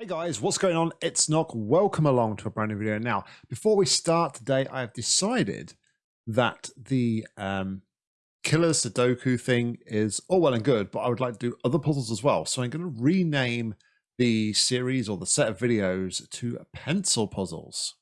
Hey guys, what's going on? It's Nock. Welcome along to a brand new video. Now, before we start today, I have decided that the um, killer Sudoku thing is all well and good, but I would like to do other puzzles as well. So I'm going to rename the series or the set of videos to pencil puzzles.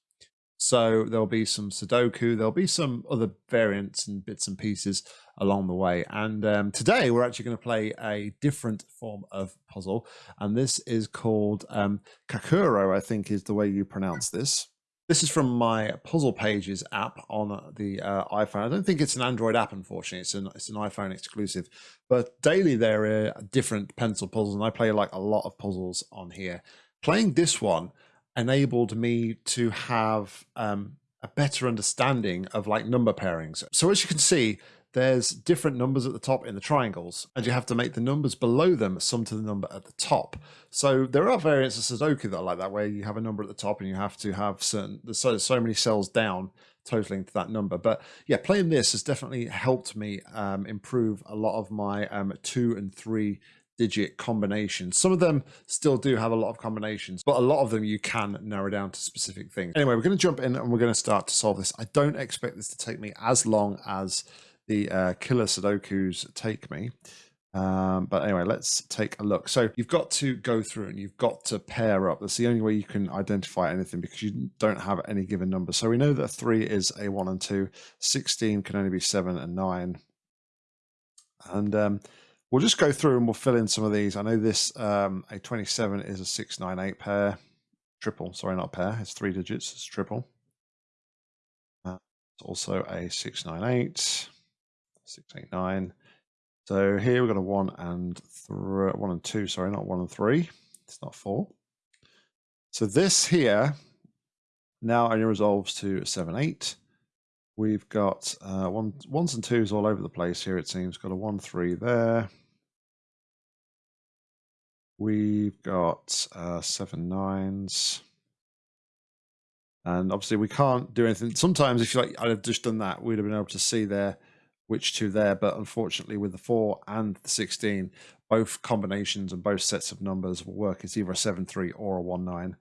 So there'll be some Sudoku, there'll be some other variants and bits and pieces along the way. And um, today we're actually going to play a different form of puzzle, and this is called um, Kakuro, I think is the way you pronounce this. This is from my Puzzle Pages app on the uh, iPhone. I don't think it's an Android app, unfortunately. It's an it's an iPhone exclusive. But daily there are different pencil puzzles, and I play like a lot of puzzles on here. Playing this one enabled me to have um, a better understanding of like number pairings. So as you can see, there's different numbers at the top in the triangles, and you have to make the numbers below them sum to the number at the top. So there are variants of Sudoku that are like that, where you have a number at the top and you have to have certain there's so, so many cells down totaling to that number. But yeah, playing this has definitely helped me um, improve a lot of my um, two and three digit combinations. Some of them still do have a lot of combinations, but a lot of them you can narrow down to specific things. Anyway, we're going to jump in and we're going to start to solve this. I don't expect this to take me as long as the uh, killer Sudokus take me. Um, but anyway, let's take a look. So you've got to go through and you've got to pair up. That's the only way you can identify anything because you don't have any given number. So we know that three is a one and two. 16 can only be seven and nine. And um, We'll just go through and we'll fill in some of these. I know this um, a 27 is a 698 pair, triple, sorry, not pair, it's three digits, it's triple. Uh, it's also a 698, 689. So here we've got a one and one and two, sorry, not one and three. It's not four. So this here now only resolves to seven, eight. We've got uh, one, ones and twos all over the place here, it seems. Got a one, three there. We've got uh, seven nines. And obviously we can't do anything. Sometimes if you like, I'd have just done that, we'd have been able to see there which two there. But unfortunately with the four and the 16, both combinations and both sets of numbers will work. It's either a seven, three or a one, nine.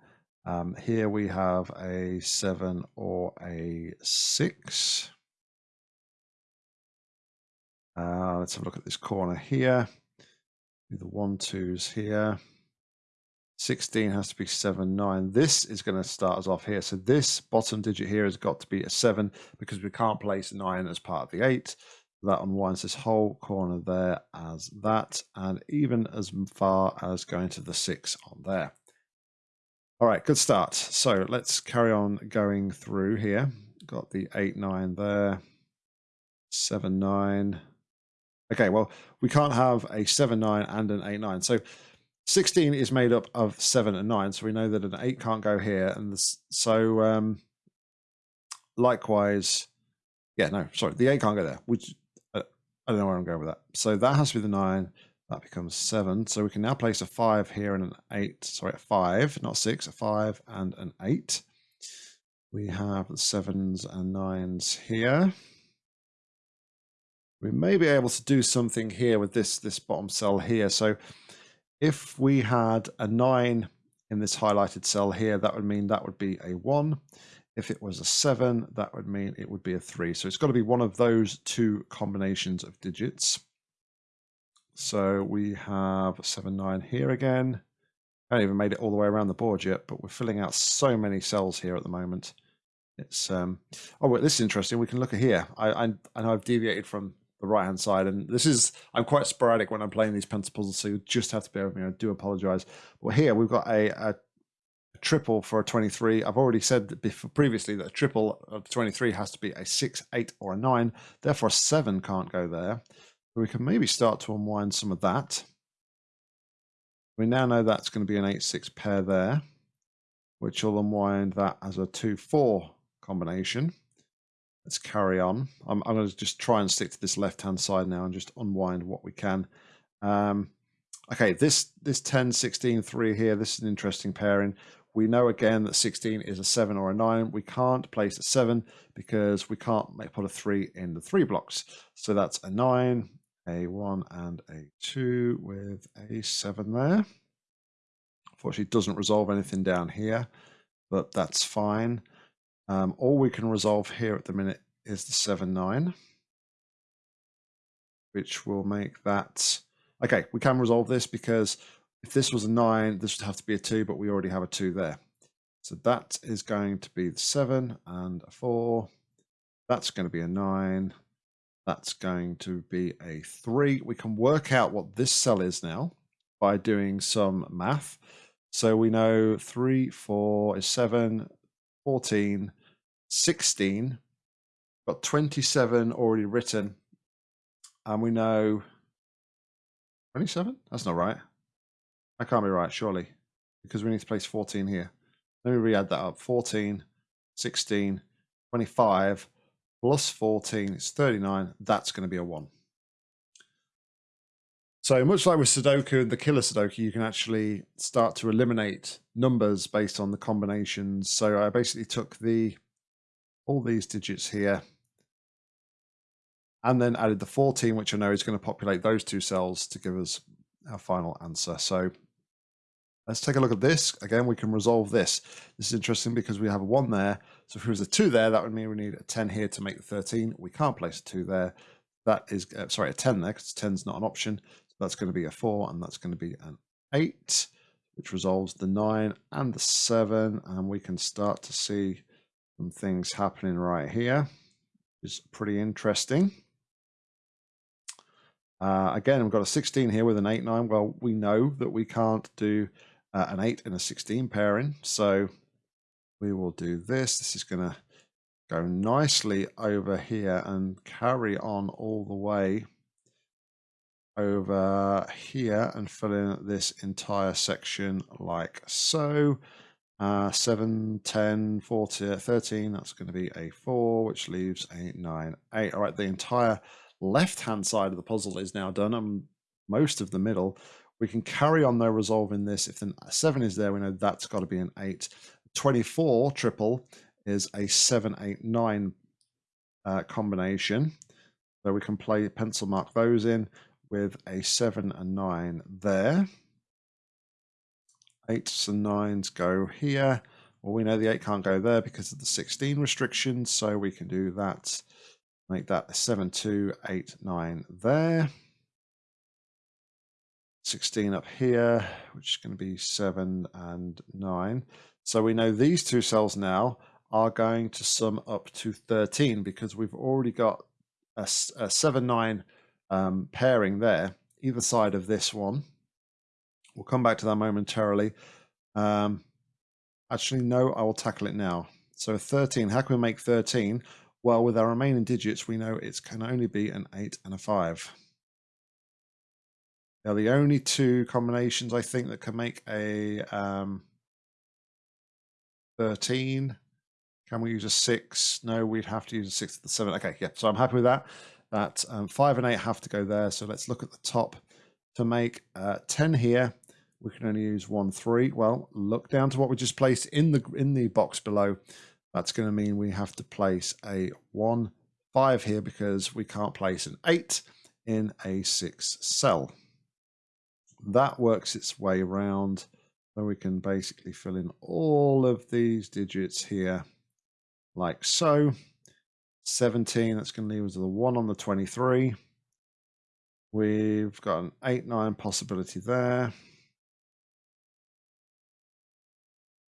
Um, here we have a seven or a six. Uh, let's have a look at this corner here. The one twos here. 16 has to be 7, 9. This is going to start us off here. So this bottom digit here has got to be a 7 because we can't place 9 as part of the 8. That unwinds this whole corner there as that, and even as far as going to the 6 on there. All right, good start. So let's carry on going through here. Got the 8, 9 there, 7, 9. Okay, well, we can't have a 7, 9 and an 8, 9. So 16 is made up of 7 and 9. So we know that an 8 can't go here. And this, so um, likewise, yeah, no, sorry, the 8 can't go there. Which, uh, I don't know where I'm going with that. So that has to be the 9. That becomes 7. So we can now place a 5 here and an 8. Sorry, a 5, not 6, a 5 and an 8. We have the 7s and 9s here. We may be able to do something here with this, this bottom cell here. So if we had a 9 in this highlighted cell here, that would mean that would be a 1. If it was a 7, that would mean it would be a 3. So it's got to be one of those two combinations of digits. So we have 7, 9 here again. I haven't even made it all the way around the board yet, but we're filling out so many cells here at the moment. It's um oh wait, this is interesting. We can look at here. I I, I know I've deviated from the right hand side, and this is I'm quite sporadic when I'm playing these pencil so you just have to bear with me. I do apologize. But here we've got a, a, triple for a 23. I've already said before, previously that a triple of 23 has to be a six, eight, or a nine. Therefore, a seven can't go there we can maybe start to unwind some of that. We now know that's going to be an 8-6 pair there, which will unwind that as a 2-4 combination. Let's carry on. I'm, I'm, going to just try and stick to this left-hand side now and just unwind what we can. Um, okay, this, this 10, 16, 3 here, this is an interesting pairing. We know again that 16 is a 7 or a 9. We can't place a 7 because we can't make, put a 3 in the 3 blocks. So that's a 9, a 1 and a 2 with a 7 there. Unfortunately, it doesn't resolve anything down here, but that's fine. Um, all we can resolve here at the minute is the 7, 9, which will make that... Okay, we can resolve this because if this was a 9, this would have to be a 2, but we already have a 2 there. So that is going to be the 7 and a 4. That's going to be a 9. That's going to be a 3. We can work out what this cell is now by doing some math. So we know 3, 4 is 7, 14, 16. Got 27 already written. And we know 27? That's not right. I can't be right, surely. Because we need to place 14 here. Let me re-add that up. 14, 16, 25, plus 14 is 39. That's going to be a 1. So much like with Sudoku and the killer Sudoku, you can actually start to eliminate numbers based on the combinations. So I basically took the all these digits here and then added the 14, which I know is going to populate those two cells to give us our final answer. So let's take a look at this. Again, we can resolve this. This is interesting because we have a 1 there. So if there was a 2 there, that would mean we need a 10 here to make the 13. We can't place a 2 there. That is, uh, sorry, a 10 there because 10 is not an option. That's going to be a 4 and that's going to be an 8, which resolves the 9 and the 7. And we can start to see some things happening right here. Is pretty interesting. Uh, again, we've got a 16 here with an 8, 9. Well, we know that we can't do uh, an 8 and a 16 pairing. So we will do this. This is going to go nicely over here and carry on all the way over here and fill in this entire section like so. Uh, 7, 10, 40, 13, that's going to be a 4, which leaves a 9, 8. All right, the entire left-hand side of the puzzle is now done, and most of the middle. We can carry on though resolving this. If the 7 is there, we know that's got to be an 8. 24 triple is a 7, 8, 9 uh, combination. So we can play pencil mark those in with a 7 and 9 there. 8s and 9s go here. Well, we know the 8 can't go there because of the 16 restrictions, so we can do that. Make that a 7, 2, 8, 9 there. 16 up here, which is going to be 7 and 9. So we know these two cells now are going to sum up to 13 because we've already got a, a 7, 9 um, pairing there, either side of this one. We'll come back to that momentarily. Um, actually, no, I will tackle it now. So 13, how can we make 13? Well, with our remaining digits, we know it can only be an 8 and a 5. They're the only two combinations, I think, that can make a um, 13. Can we use a 6? No, we'd have to use a 6 to the 7. Okay, yeah, so I'm happy with that that um, 5 and 8 have to go there. So let's look at the top to make uh, 10 here. We can only use 1, 3. Well, look down to what we just placed in the in the box below. That's going to mean we have to place a 1, 5 here because we can't place an 8 in a 6 cell. That works its way around. So we can basically fill in all of these digits here like so. 17, that's going to leave us with a 1 on the 23. We've got an 8, 9 possibility there.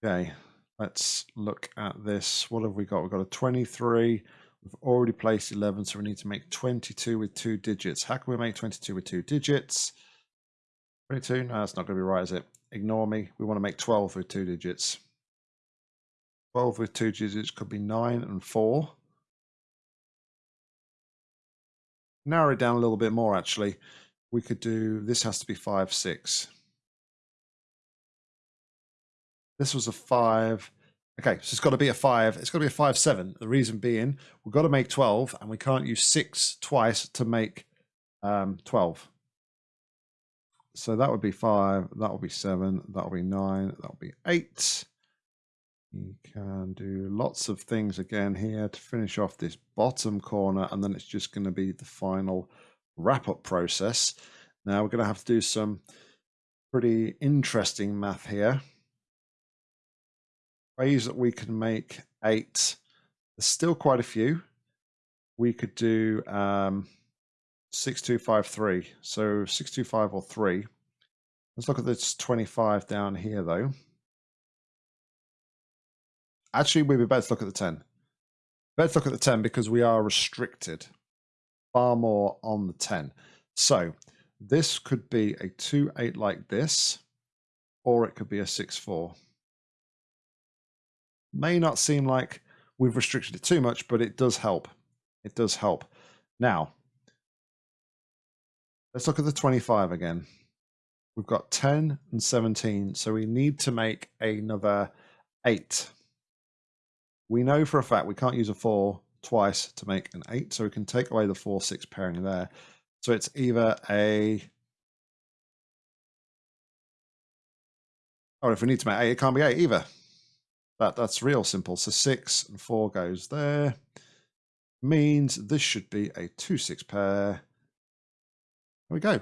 Okay, let's look at this. What have we got? We've got a 23. We've already placed 11, so we need to make 22 with two digits. How can we make 22 with two digits? 22? No, that's not going to be right, is it? Ignore me. We want to make 12 with two digits. 12 with two digits could be 9 and 4. Narrow it down a little bit more actually. We could do this has to be five six. This was a five. Okay so it's got to be a five it's got to be a five seven. The reason being we've got to make 12 and we can't use six twice to make um 12 so that would be five that would be seven that would be nine that would be eight you can do lots of things again here to finish off this bottom corner and then it's just going to be the final wrap up process. Now we're going to have to do some pretty interesting math here. ways that we can make eight. There's still quite a few. We could do um, six two five three. So six two five or three. Let's look at this twenty five down here though. Actually, we'd be better to look at the ten. Let's look at the ten because we are restricted far more on the ten. So this could be a two eight like this, or it could be a six four may not seem like we've restricted it too much, but it does help. It does help. Now, let's look at the 25 again. We've got 10 and 17, so we need to make another 8. We know for a fact we can't use a 4 twice to make an 8, so we can take away the 4-6 pairing there. So it's either a... Oh, if we need to make 8, it can't be 8 either. That that's real simple. So six and four goes there. Means this should be a two six pair. There we go.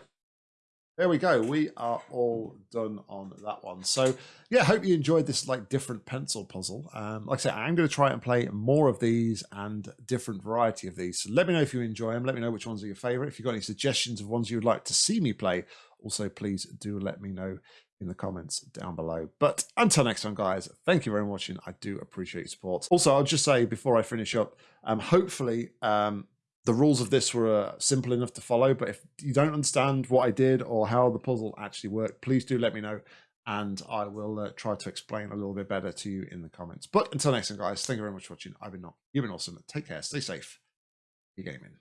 There we go. We are all done on that one. So yeah, hope you enjoyed this like different pencil puzzle. Um, like I said, I'm going to try and play more of these and different variety of these. So let me know if you enjoy them. Let me know which ones are your favorite. If you've got any suggestions of ones you'd like to see me play, also please do let me know in the comments down below. But until next time, guys, thank you very much watching. I do appreciate your support. Also, I'll just say before I finish up, um, hopefully um, the rules of this were uh, simple enough to follow. But if you don't understand what I did or how the puzzle actually worked, please do let me know. And I will uh, try to explain a little bit better to you in the comments. But until next time, guys, thank you very much for watching. I've been not, you've been awesome. Take care, stay safe, be gaming.